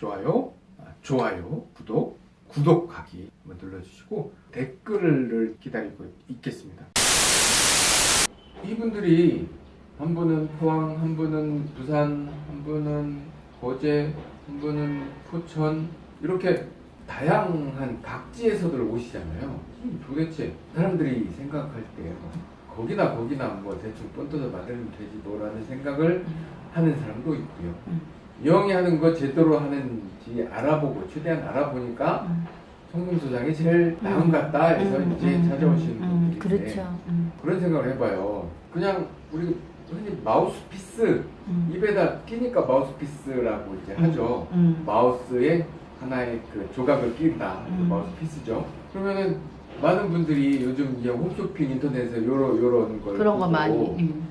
좋아요, 아, 좋아요, 구독, 구독하기 한번 눌러주시고 댓글을 기다리고 있겠습니다. 이분들이 한 분은 포항, 한 분은 부산, 한 분은 거제, 한 분은 포천 이렇게 다양한 각지에서들 오시잖아요. 음, 도대체 사람들이 생각할 때 거기나 거기나 뭐 대충 본떠서 만들면 되지 뭐라는 생각을 하는 사람도 있고요. 음. 영이 하는 거 제대로 하는지 알아보고 최대한 알아보니까 음. 성금소장이 제일 나은 것 같다 해서 음, 이제 음, 찾아오시는 음, 분들인데 그렇죠. 음, 그런 생각을 해봐요. 그냥 우리 흔히 마우스피스 음, 입에다 끼니까 마우스피스라고 이제 하죠. 음, 마우스에 하나의 그 조각을 낀다. 그 음. 마우스피스죠. 그러면은 많은 분들이 요즘 이제 홈쇼핑 인터넷에서 요러 요런 걸 그런 거 보고 많이. 음,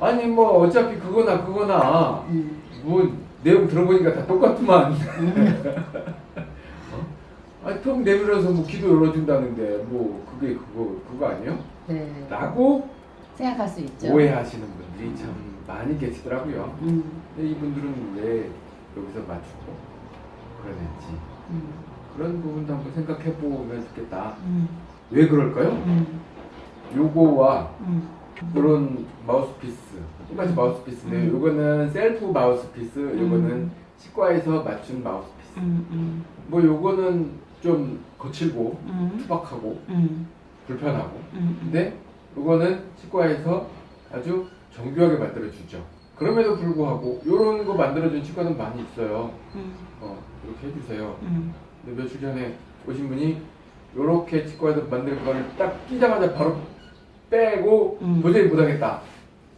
아니 뭐 어차피 그거나 그거나 음, 뭐 내용 들어보니까 다 똑같구만. 어? 아니 통 내밀어서 뭐 기도 열어준다는데 뭐 그게 그거 그거 아니에요? 네. 라고 생각할 수 있죠. 오해하시는 분들이 참 많이 계시더라고요. 음, 근데 이분들은 왜 여기서 맞추고 그러는지 음, 그런 부분도 한번 생각해 보면 좋겠다. 음, 왜 그럴까요? 음, 요거와 음, 그런 마우스피스 똑같이 마우스피스인데 음. 요거는 셀프 마우스피스 요거는 음. 치과에서 맞춘 마우스피스. 음, 음, 뭐 요거는 좀 거칠고 음, 투박하고 음, 불편하고. 음, 근데 요거는 치과에서 아주 정교하게 만들어주죠. 그럼에도 불구하고 요런 거 만들어준 치과는 많이 있어요. 음, 어 이렇게 해주세요. 음, 근데 며칠 전에 오신 분이 요렇게 치과에서 만든 거를 딱 끼자마자 바로 빼고 음. 도저히 못하겠다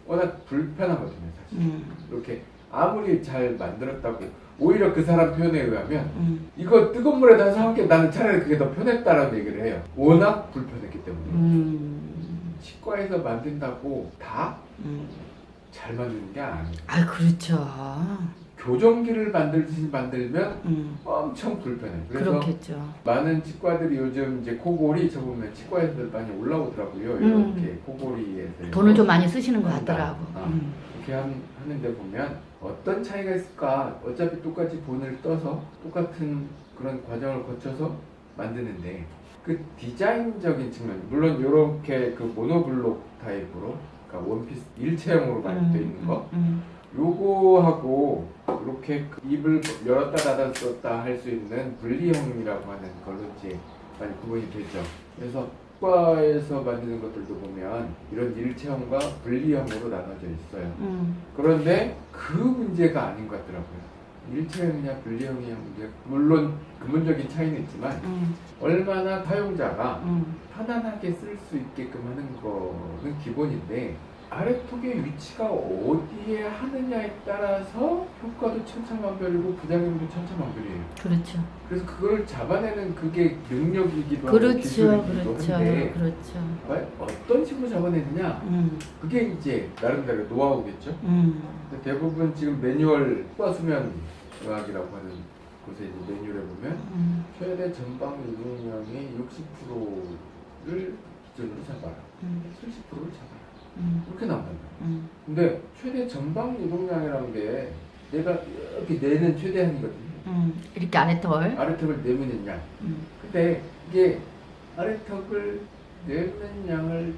워낙 불편하거든요 사실. 음, 이렇게 아무리 잘 만들었다고 오히려 그 사람 표현에 의하면 음, 이거 뜨거운 물에 다 사먹게 나는 차라리 그게 더 편했다라고 얘기를 해요. 워낙 불편했기 때문에. 음, 치과에서 만든다고 다잘 음. 만드는 게 아니에요. 아, 그렇죠. 교정기를 만들듯이 만들면 음, 엄청 불편해요 그래서 그렇겠죠. 많은 치과들이 요즘 이제 코골이 저 보면 치과에서 많이 올라오더라고요 음. 이렇게 코골이에서 돈을 좀 많이 쓰시는 것 한다. 같더라고. 어. 음, 이렇게 한- 하는데 보면 어떤 차이가 있을까? 어차피 똑같이 본을 떠서 똑같은 그런 과정을 거쳐서 만드는데 그 디자인적인 측면 물론 이렇게 그 모노블록 타입으로 그러니까 원피스 일체형으로 많이 되어 있는 거 음, 요거하고 이렇게 그 입을 열었다 닫았다 할 수 있는 분리형이라고 하는 걸로 이제 많이 구분이 되죠. 그래서 치과에서 만드는 것들도 보면 이런 일체형과 분리형으로 나눠져 있어요. 음, 그런데 그 문제가 아닌 것 같더라고요. 일체형이냐 분리형이냐 문제 물론 근본적인 차이는 있지만 음, 얼마나 사용자가 음, 편안하게 쓸 수 있게끔 하는 거는 기본인데 아래턱의 위치가 어디에 하느냐에 따라서 효과도 천차만별이고 부작용도 천차만별이에요. 그렇죠. 그래서 그걸 잡아내는 그게 능력이기도 하고 그렇죠, 기술이기도 그렇죠, 한데 그렇죠. 과연 어떤 식으로 잡아내느냐 음, 그게 이제 나름대로 노하우겠죠. 음, 대부분 지금 매뉴얼 효과 수면 의학이라고 하는 곳에 이제 매뉴얼에 보면 음, 최대 전방 이동량의 60%를 기준으로 잡아라. 음, 70%를 잡아라. 음, 이렇게 나온단 말이야. 음, 근데 최대 전방 이동량이라는 게 내가 이렇게 내는 최대한이거든요. 음, 이렇게 털. 아래턱을 내미는 양. 음, 근데 이게 아래턱을 내는 양을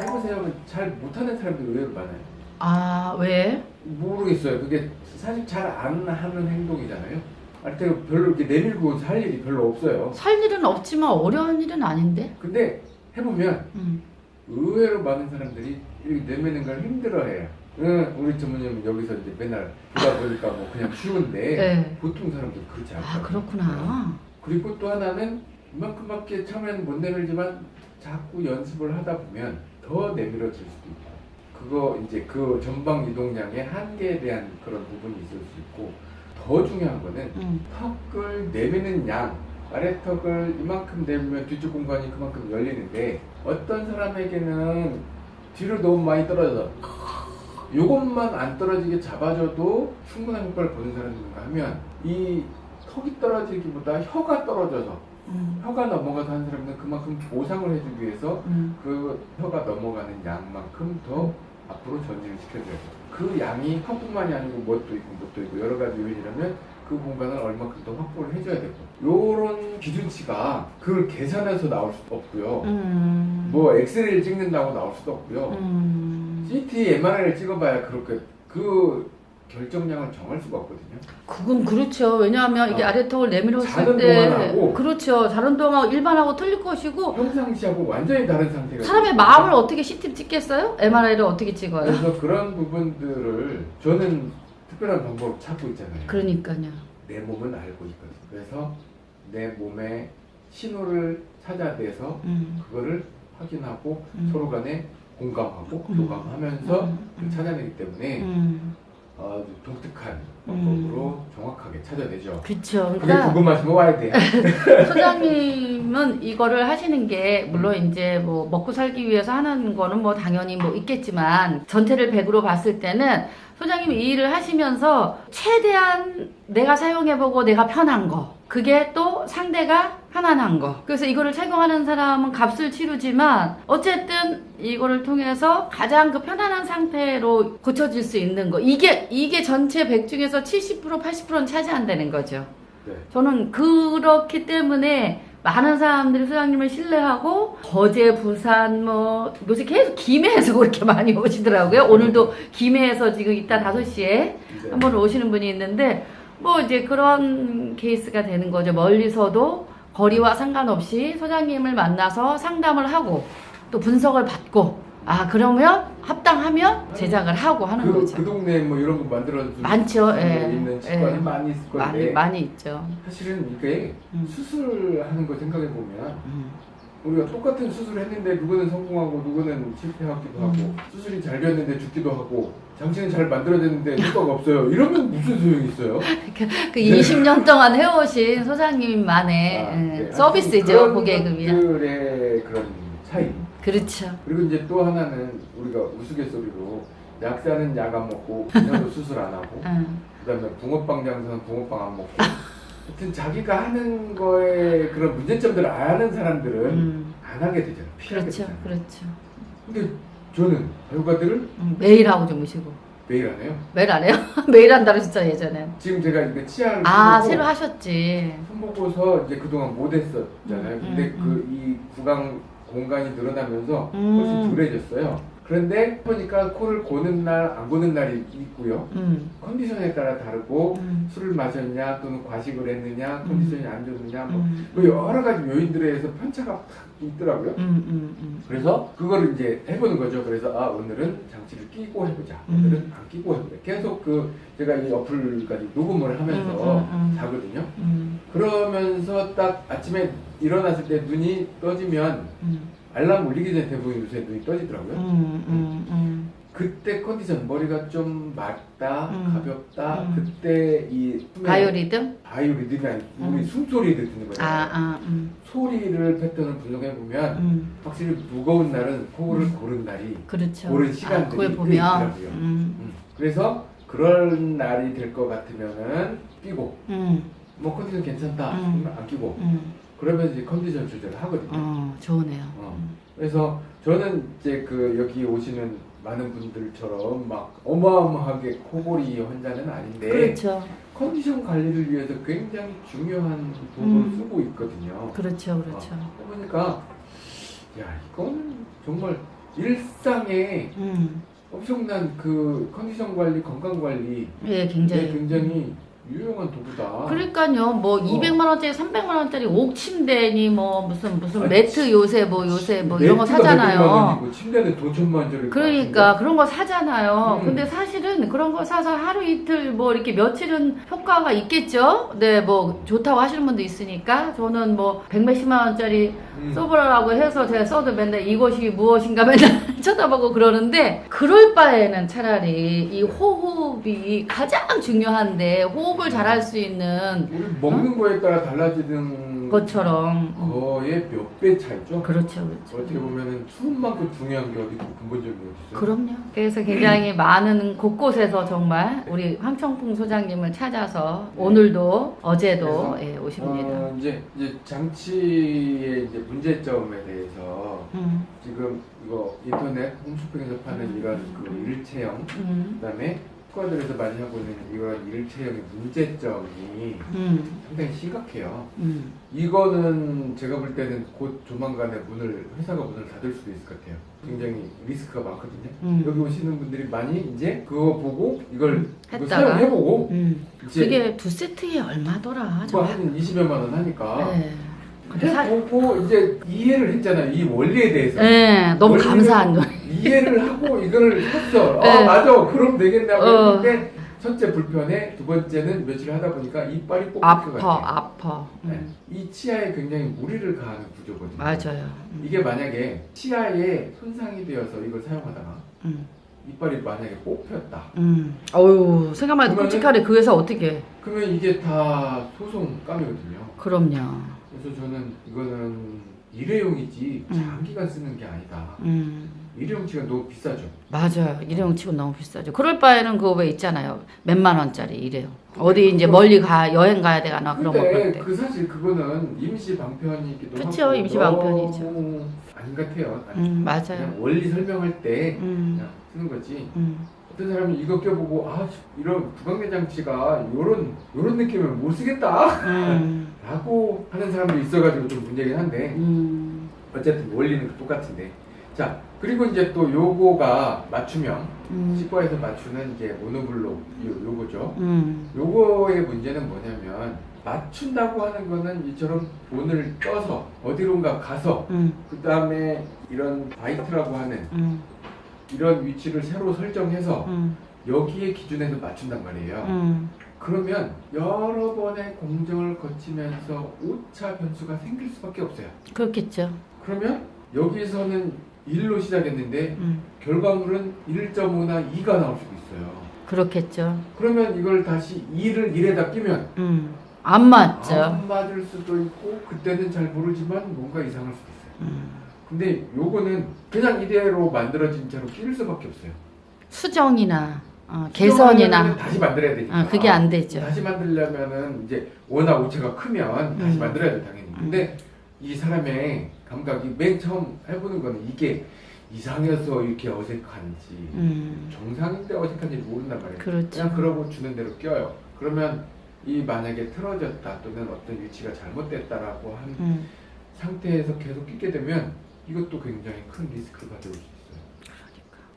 해보세요. 잘 못하는 사람들이 의외로 많아요. 아, 왜? 모르겠어요. 그게 사실 잘 안 하는 행동이잖아요. 아래턱을 별로 이렇게 내밀고 할 일이 별로 없어요. 살 일은 없지만 어려운 일은 아닌데. 근데 해보면 음, 의외로 많은 사람들이 이렇게 내미는 걸 힘들어해요. 응, 우리 전무님 여기서 이제 맨날 보다 보니까 뭐 그냥 쉬운데 네. 보통 사람들 그렇지 않아요. 아, 그렇구나. 그리고 또 하나는 이만큼밖에 처음에는 못 내밀지만 자꾸 연습을 하다 보면 더 내밀어질 수도 있고 그거 이제 그 전방 이동량의 한계에 대한 그런 부분이 있을 수 있고 더 중요한 거는 음, 턱을 내미는 양 아래턱을 이만큼 내밀면 뒤쪽 공간이 그만큼 열리는데 어떤 사람에게는 뒤로 너무 많이 떨어져 요것만 안 떨어지게 잡아줘도 충분한 효과를 보는 사람인가 하면 이 턱이 떨어지기보다 혀가 떨어져서 음, 혀가 넘어가서 하는 사람은 그만큼 보상을 해주기 위해서 음, 그 혀가 넘어가는 양만큼 더 앞으로 전진을 시켜줘야 돼요. 그 양이 한뿐만이 아니고 뭣도 있고 뭣도 있고 여러 가지 요인이라면 그 공간을 얼마큼 더 확보를 해줘야 되고 요런 기준치가 그걸 계산해서 나올 수도 없고요. 음. 뭐 엑스레이를 찍는다고 나올 수도 없고요. 음. CT, MRI를 찍어봐야 그렇게 그 결정량을 정할 수가 없거든요. 그건 그렇죠. 왜냐하면 이게 어. 아래턱을 내밀었을 때 그렇죠. 자는 동안 일반하고 틀릴 것이고 평상시하고 완전히 다른 상태가 사람의. 마음을 어떻게 CT 찍겠어요? MRI를 어떻게 찍어요? 그래서 그런 부분들을 저는 특별한 방법을 찾고 있잖아요. 그러니까요. 내 몸은 알고 있거든. 그래서 내 몸에 신호를 찾아내서 음. 그거를 확인하고 음. 서로 간에 공감하고 음. 교감하면서 음. 그걸 찾아내기 때문에 음. 아주 독특한 방법으로 정확하게 찾아내죠. 그렇죠. 그게 그러니까 궁금하시면 와야 돼요. 소장님은 이거를 하시는 게 물론 이제 뭐 먹고 살기 위해서 하는 거는 뭐 당연히 뭐 있겠지만 전체를 100으로 봤을 때는 소장님이 이 일을 하시면서 최대한 내가 사용해보고 내가 편한 거 그게 또 상대가 편안한 거 그래서 이거를 착용하는 사람은 값을 치르지만 어쨌든 이거를 통해서 가장 그 편안한 상태로 고쳐질 수 있는 거 이게 이게 전체 100 중에서 70% 80%는 차지한다는 거죠. 네. 저는 그렇기 때문에 많은 사람들이 소장님을 신뢰하고 거제, 부산 뭐 요새 계속 김해에서 그렇게 많이 오시더라고요. 오늘도 김해에서 지금 이따 5시에 네. 한번 오시는 분이 있는데 뭐 이제 그런 케이스가 되는 거죠. 멀리서도 거리와 상관없이 소장님을 만나서 상담을 하고 또 분석을 받고 아 그러면 합당하면 제작을 하고 하는 그, 거죠. 그 동네에 뭐 이런 거 만들어줄 많죠. 수 예. 있는 치과는 예. 많이 있을 건데 많이 많이 있죠. 사실은 이게 음. 수술하는 거 생각해 보면 음. 우리가 똑같은 수술을 했는데 누구는 성공하고 누구는 실패하기도 하고 음. 수술이 잘 되었는데 죽기도 하고 장치는 잘 만들어졌는데 효과가 없어요. 이러면 무슨 소용이 있어요? 그 20년 동안 해오신 소장님만의 아, 예, 네. 서비스죠 위한. 것들의 그런 차이. 그렇죠. 그리고 이제 또 하나는 우리가 우스갯소리로 약사는 약 안 먹고 그냥도 수술 안 하고 응. 그다음에 붕어빵 장사는 붕어빵 안 먹고 하여튼 자기가 하는 거에 그런 문제점들을 아는 사람들은 음. 안 하게 되잖아. 피하게 그렇죠, 되잖아. 그렇죠. 근데 저는 결과들을 음, 매일 하고 주무시고 매일 안 해요. 매일 안 해요? 매일 한다고 진짜 예전에. 지금 제가 이거 치아를 아 새로 하셨지. 손보고서 이제 그동안 못 했었잖아요. 음, 근데 음, 그이 구강 공간이 늘어나면서 음. 훨씬 덜해졌어요. 그런데 보니까 코를 고는 날, 안 고는 날이 있고요. 음. 컨디션에 따라 다르고 음. 술을 마셨냐 또는 과식을 했느냐 컨디션이 안 좋느냐 뭐, 음. 뭐 여러 가지 요인들에 의해서 편차가 팍 있더라고요. 음, 음, 음. 그래서 그거를 이제 해보는 거죠. 그래서 아 오늘은 장치를 끼고 해보자. 음. 오늘은 안 끼고 해보자. 계속 그 제가 이 어플까지 녹음을 하면서 음, 음, 음. 자거든요. 음, 그러면서 딱 아침에 일어났을 때 눈이 떠지면 음, 알람 울리기 전에 대부분 요새 눈이 떠지더라고요. 음, 음, 음. 그때 컨디션 머리가 좀 맑다, 음. 가볍다. 음. 그때 이 숨의 바이오 리듬? 바이오 리듬이 아니 우리 음. 숨소리 듣는 거잖아요. 아, 아, 음, 소리를 패턴을 분석해 보면 음. 확실히 무거운 날은 코를 고른 날이 그렇죠. 고른 아, 시간들이 보면, 있더라고요. 그래서 그런 날이 될 것 같으면은 끼고 음, 뭐 컨디션 괜찮다 음. 안 끼고 음. 그러면 이제 컨디션 조절을 하거든요. 어, 좋으네요. 어. 음. 그래서 저는 이제 그 여기 오시는 많은 분들처럼 막 어마어마하게 코골이 환자는 아닌데 그렇죠. 컨디션 관리를 위해서 굉장히 중요한 도구를 음. 쓰고 있거든요. 그렇죠, 그렇죠. 어, 해보니까 야 이거는 정말 일상에 음, 엄청난 그 컨디션 관리, 건강 관리 예, 굉장히. 굉장히 유용한 도구다. 그러니까요, 뭐 어. 200만 원짜리, 300만 원짜리 옥침대니 뭐 무슨 무슨 아니, 매트 요새 뭐 요새 뭐 이런 거 사잖아요. 침대는 돈 천만 원짜리. 그러니까 그런 거 사잖아요. 음. 근데 사실은 그런 거 사서 하루 이틀 뭐 이렇게 며칠은 효과가 있겠죠. 네, 뭐 좋다고 하시는 분도 있으니까 저는 뭐 백몇십만 원짜리 음. 써보라고 해서 제가 써도 맨날 이것이 무엇인가 맨날 쳐다보고 그러는데 그럴 바에는 차라리 이 호흡이 가장 중요한데 호흡을 잘할 수 있는 우리 먹는 거에 따라 달라지는 것처럼 음. 거의 몇 배 차이죠. 그렇죠, 그렇죠. 어떻게 보면은 추운 만큼 중요한 게 어디 근본적인 게 있어요? 그럼요. 그래서 굉장히 많은 곳곳에서 정말 우리 황청풍 소장님을 찾아서 오늘도 어제도 예, 오십니다. 어, 이제 이제 장치의 이제 문제점에 대해서 음, 지금 이거 인터 넷 홈쇼핑에서 파는 이런 그 일체형 음. 그다음에 치과들에서 많이 하고 있는 이런 일체형의 문제점이 음. 상당히 심각해요. 음. 이거는 제가 볼 때는 곧 조만간에 문을 회사가 문을 닫을 수도 있을 것 같아요. 굉장히 리스크가 많거든요. 음. 여기 오시는 분들이 많이 이제 그거 보고 이걸? 사용해보고 음. 이제 그게 두 세트에 얼마더라? 그거 한 20여만 원 하니까 네. 근데 사... 해보고 이제 이해를 했잖아요. 이 원리에 대해서. 네, 너무 감사한 거. 이해를 하고 이거를 했어. 네. 아 맞아. 그럼 되겠다고 어. 했는데 첫째 불편해, 두 번째는 며칠 하다 보니까 이빨이 꼭 아파. 아파. 네. 음. 이 치아에 굉장히 무리를 가하는 구조거든요. 맞아요. 음. 이게 만약에 치아에 손상이 되어서 이걸 사용하다가 음. 이빨이 만약에 뽑혔다. 음. 어유 생각만 해도 끔찍하네. 그 회사 어떻게? 그러면 이게 다 소송감이거든요. 그럼요. 그래서 저는 이거는 일회용이지 음. 장기간 쓰는 게 아니다. 음. 일회용치가 너무 비싸죠. 맞아요. 일회용 치고 너무 비싸죠. 그럴 바에는 그거 왜 있잖아요. 몇만 원짜리 일회용. 어디 이제 멀리 가 여행 가야 되거나 그런 거 그럴 때. 그 사실 그거는 임시 방편이기도 그쵸, 하고 임시 방편이죠. 너무 아닌 것 같아요. 아니, 음, 맞아요. 그냥 원리 설명할 때 음. 그냥 쓰는 거지. 음. 어떤 사람이 이거 껴보고 아 이런 부강내 장치가 요런 요런 느낌을 못 쓰겠다 음. 라고 하는 사람도 있어가지고 좀 문제긴 한데 음. 어쨌든 원리는 똑같은데 자 그리고 이제 또 요거가 맞춤형 음. 치과에서 맞추는 이제 모노블록 요, 요거죠 음. 요거의 문제는 뭐냐면 맞춘다고 하는 거는 이처럼 본을 떠서 어디론가 가서 음. 그 다음에 이런 바이트라고 하는 음. 이런 위치를 새로 설정해서 음. 여기에 기준에서 맞춘단 말이에요 음. 그러면 여러 번의 공정을 거치면서 오차 변수가 생길 수밖에 없어요 그렇겠죠. 그러면 여기서는 1로 시작했는데 음. 결과물은 1.5나 2가 나올 수도 있어요 그렇겠죠. 그러면 이걸 다시 2를 1에다 끼면 음. 안 맞죠. 안 맞을 수도 있고 그때는 잘 모르지만 뭔가 이상할 수도 있어요. 음. 근데 요거는 그냥 이대로 만들어진 채로 끼울 수밖에 없어요. 수정이나 어, 개선이나 다시 만들어야 되니까. 아, 그게 안 되죠. 다시 만들려면은 이제 워낙 오체가 크면 다시 음. 만들어야 돼 당연히. 근데 이 사람의 감각이 맨 처음 해보는 거는 이게 이상해서 이렇게 어색한지 음. 정상인데 어색한지 모른단 말이에요. 그렇죠. 그냥 그러고 주는 대로 껴요. 그러면 이 만약에 틀어졌다 또는 어떤 위치가 잘못됐다라고 한 음. 상태에서 계속 끼게 되면 이것도 굉장히 큰 리스크가 될 수 있어요.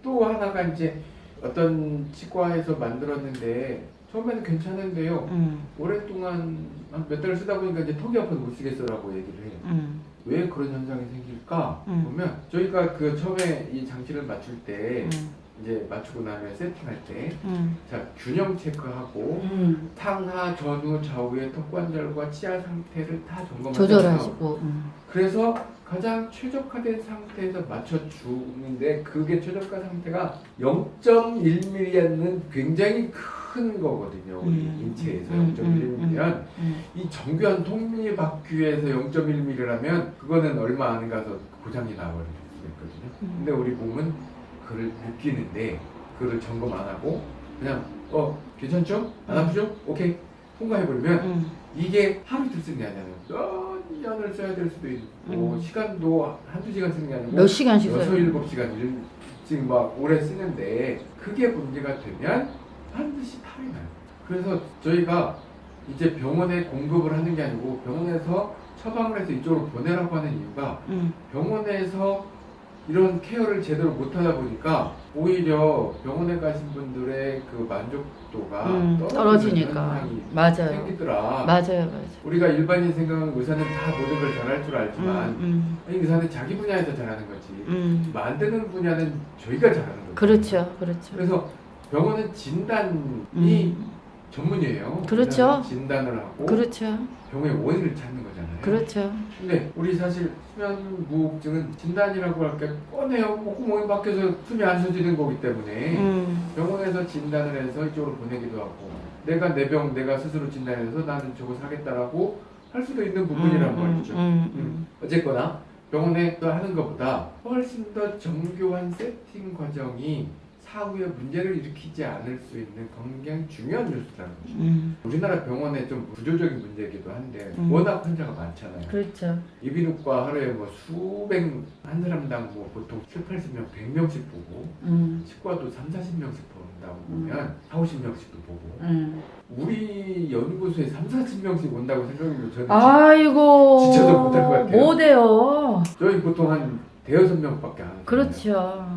또 하나가 이제 어떤 치과에서 만들었는데 처음에는 괜찮은데요. 음. 오랫동안 한몇달 쓰다 보니까 이제 턱이 아파서 못 쓰겠어라고 얘기를 해요. 음. 왜 그런 현상이 생길까 음. 보면 저희가 그 처음에 이 장치를 맞출 때 음. 이제 맞추고 나면 세팅할 때 음. 자 균형 체크하고 음. 상하 전후 좌우의 턱관절과 치아 상태를 다 점검하잖아요. 조절하시고. 음. 그래서 가장 최적화된 상태에서 맞춰주는데 그게 최적화 상태가 0.1mm는 굉장히 큰 거거든요. 우리 음. 인체에서 음, 0.1mm면 음. 이 정교한 톱니바퀴에서 0.1mm라면 그거는 얼마 안 가서 고장이 나버릴 수 있거든요. 음. 근데 우리 몸은 그를 못 끼는데 그를 점검 안 하고 그냥 어 괜찮죠? 안 아프죠? 오케이 통과해버리면 음. 이게 하루 이틀 쓰는 게 아니잖아요. 몇 년을 써야 될 수도 있고 음. 시간도 한두 시간 쓰는 게 아니고 몇 시간씩 여섯? 일곱 시간 일- 지금 막 오래 쓰는데 그게 문제가 되면 반드시 탈이 나요. 그래서 저희가 이제 병원에 공급을 하는 게 아니고 병원에서 처방을 해서 이쪽으로 보내라고 하는 이유가 음. 병원에서 이런 케어를 제대로 못하다 보니까 오히려 병원에 가신 분들의 그 만족도가 음. 떨어지니까. 맞아요. 생기더라. 맞아요, 맞아요. 우리가 일반인 생각은 의사는 다 모든 걸 잘할 줄 알지만 음. 아니, 의사는 자기 분야에서 잘하는 거지 음. 음. 만드는 분야는 저희가 잘하는 거죠. 그렇죠, 그렇죠. 그래서 병원은 진단이 음. 전문이에요. 그렇죠. 진단을 하고 그렇죠, 병의 원인을 찾는 거잖아요. 그렇죠. 근데 우리 사실 수면 무호흡증은 진단이라고 할게 뻔해요. 뭐 구멍이 막혀서 숨이 안 쉬어지는 거기 때문에 음. 병원에서 진단을 해서 이쪽으로 보내기도 하고 내가 내 병 내가 스스로 진단해서 나는 저거 사겠다라고 할 수도 있는 부분이란 음, 말이죠. 음, 음. 어쨌거나 병원에 또 하는 것보다 훨씬 더 정교한 세팅 과정이 사후에 문제를 일으키지 않을 수 있는 굉장히 중요한 요소라는 거죠. 음. 우리나라 병원에 좀 구조적인 문제이기도 한데 음. 워낙 환자가 많잖아요. 그렇죠. 이비인후과 하루에 뭐 수백 한 사람당 뭐 보통 7, 80명, 100명씩 보고 음. 치과도 3, 40명씩 본다고 보면 4, 50명씩도 보고 음. 우리 연구소에 3, 40명씩 온다고 생각하면 저는 아이고. 지쳐도 못할 것 같아요. 못 해요. 저희 보통 한 대여섯 명밖에 안 오거든요. 그렇죠.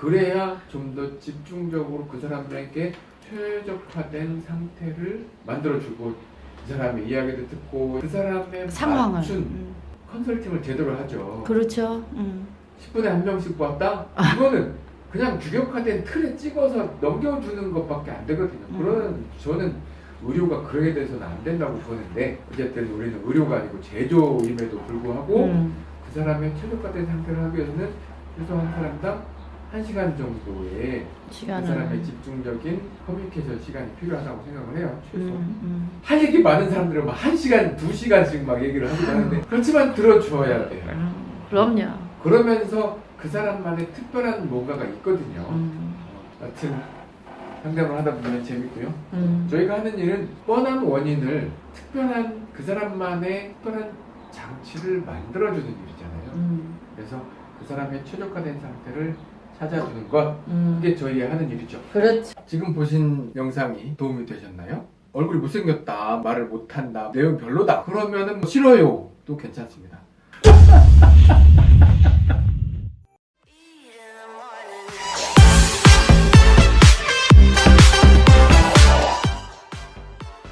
그래야 좀 더 집중적으로 그 사람에게 최적화된 상태를 만들어주고 그 사람의 이야기를 듣고 그 사람의 상황을. 맞춘 음. 컨설팅을 제대로 하죠. 그렇죠. 음. 10분에 한 명씩 봤다? 이거는 그냥 규격화된 틀에 찍어서 넘겨주는 것밖에 안 되거든요. 음. 그런 저는 의료가 그러게 돼서는 안 된다고 보는데 어쨌든 우리는 의료가 아니고 제조임에도 불구하고 음. 그 사람의 최적화된 상태를 하기 위해서는 최소 한 사람당 1시간 정도의 그 시간을. 사람의 집중적인 커뮤니케이션 시간이 필요하다고 생각을 해요. 최소. 음, 음. 할 얘기 많은 사람들은 막 1시간, 2시간씩 막 얘기를 하기도 하는데 그렇지만 들어줘야 돼요. 음. 그럼요. 그러면서 그 사람만의 특별한 뭔가가 있거든요. 음. 어, 여튼 상담을 하다 보면 재밌고요. 음. 저희가 하는 일은 뻔한 원인을 특별한 그 사람만의 특별한 장치를 만들어주는 일이잖아요. 음. 그래서 그 사람의 최적화된 상태를 찾아주는 것 음. 이게 저희 하는 일이죠. 그렇죠. 지금 보신 영상이 도움이 되셨나요? 얼굴이 못생겼다, 말을 못한다, 내용 별로다. 그러면은 뭐 싫어요. 도 괜찮습니다.